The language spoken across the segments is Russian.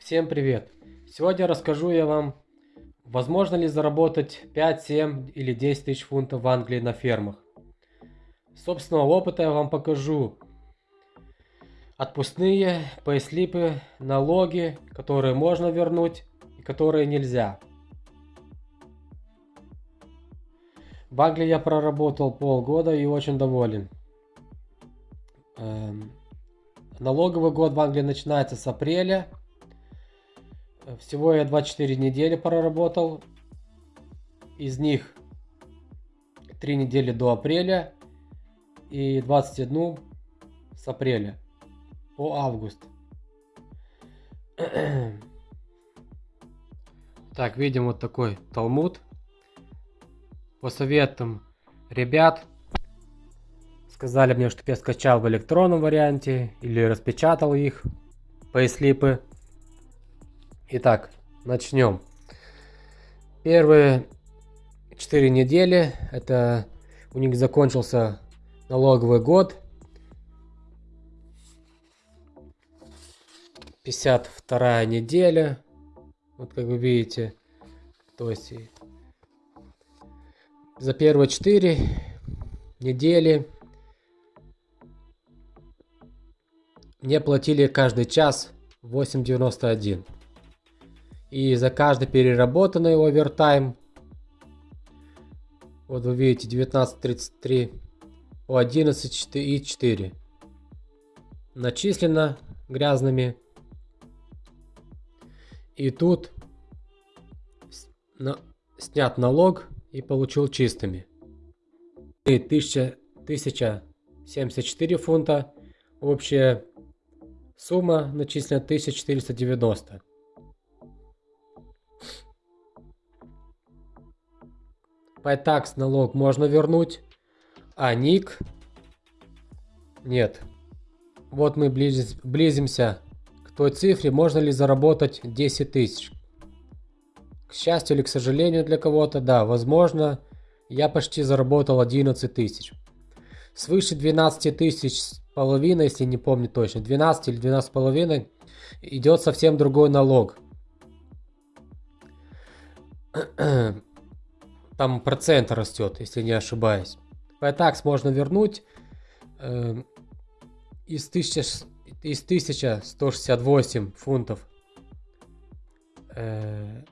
Всем привет! Сегодня расскажу я вам, возможно ли заработать 5, 7 или 10 тысяч фунтов в Англии на фермах. Собственного опыта я вам покажу отпускные, пейслипы, налоги, которые можно вернуть и которые нельзя. В Англии я проработал полгода и очень доволен. Эм, налоговый год в Англии начинается с апреля. Всего я 24 недели проработал. Из них 3 недели до апреля и 21 с апреля по август. Так, видим вот такой талмуд по советам ребят сказали мне, чтобы я скачал в электронном варианте или распечатал их, пейслипы. Итак, начнем. Первые 4 недели, это у них закончился налоговый год. 52 неделя, вот как вы видите, то есть за первые 4 недели мне платили каждый час 8.91. И за каждый переработанный овертайм, вот вы видите 19.33 по 11.4 начислено грязными. И тут снят налог и получил чистыми. 1000, 1074 фунта. Общая сумма начислена 1490. Пайтакс налог можно вернуть, а ник нет. Вот мы близимся к той цифре, можно ли заработать 10 тысяч. К счастью или к сожалению для кого-то, да, возможно, я почти заработал 11 тысяч. Свыше 12 тысяч с половиной, если не помню точно, 12 или 12 половиной, идет совсем другой налог. Там процент растет, если не ошибаюсь. Пайтакс можно вернуть э, из, 1000, из 1168 фунтов. Э,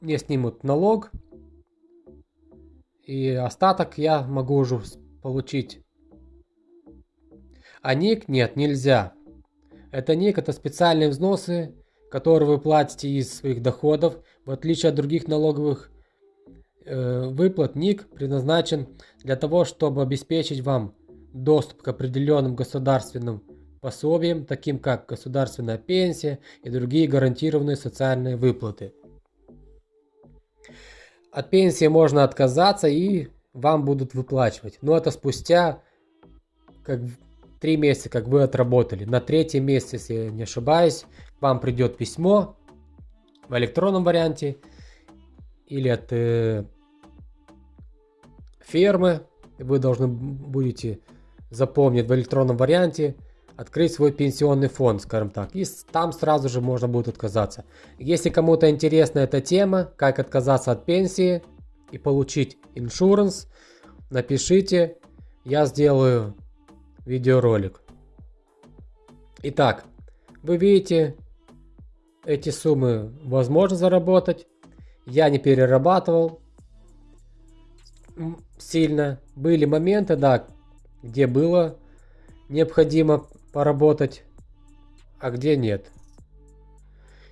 мне снимут налог. И остаток я могу уже получить. А ник нет, нельзя. Это ник, это специальные взносы, которые вы платите из своих доходов. В отличие от других налоговых выплат, ник предназначен для того, чтобы обеспечить вам доступ к определенным государственным пособиям, таким как государственная пенсия и другие гарантированные социальные выплаты. От пенсии можно отказаться и вам будут выплачивать. Но это спустя как три месяца, как вы отработали. На третий месяц, если я не ошибаюсь, вам придет письмо в электронном варианте или от э, фермы. Вы должны будете запомнить в электронном варианте открыть свой пенсионный фонд, скажем так. И там сразу же можно будет отказаться. Если кому-то интересна эта тема, как отказаться от пенсии и получить иншуранс, напишите, я сделаю видеоролик. Итак, вы видите, эти суммы возможно заработать. Я не перерабатывал сильно. Были моменты, да, где было необходимо поработать, а где нет.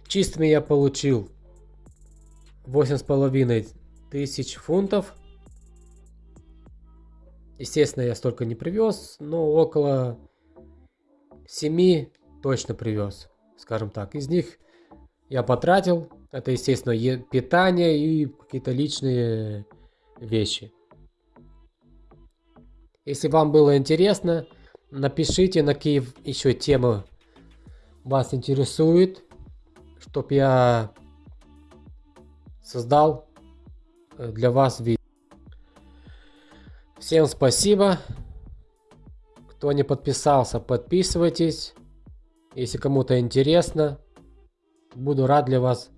Чистыми я получил восемь с половиной тысяч фунтов. Естественно, я столько не привез, но около 7 точно привез, скажем так. Из них я потратил, это, естественно, питание и какие-то личные вещи. Если вам было интересно, Напишите, на какие еще темы вас интересует, чтоб я создал э, для вас видео. Всем спасибо. Кто не подписался, подписывайтесь. Если кому-то интересно. Буду рад для вас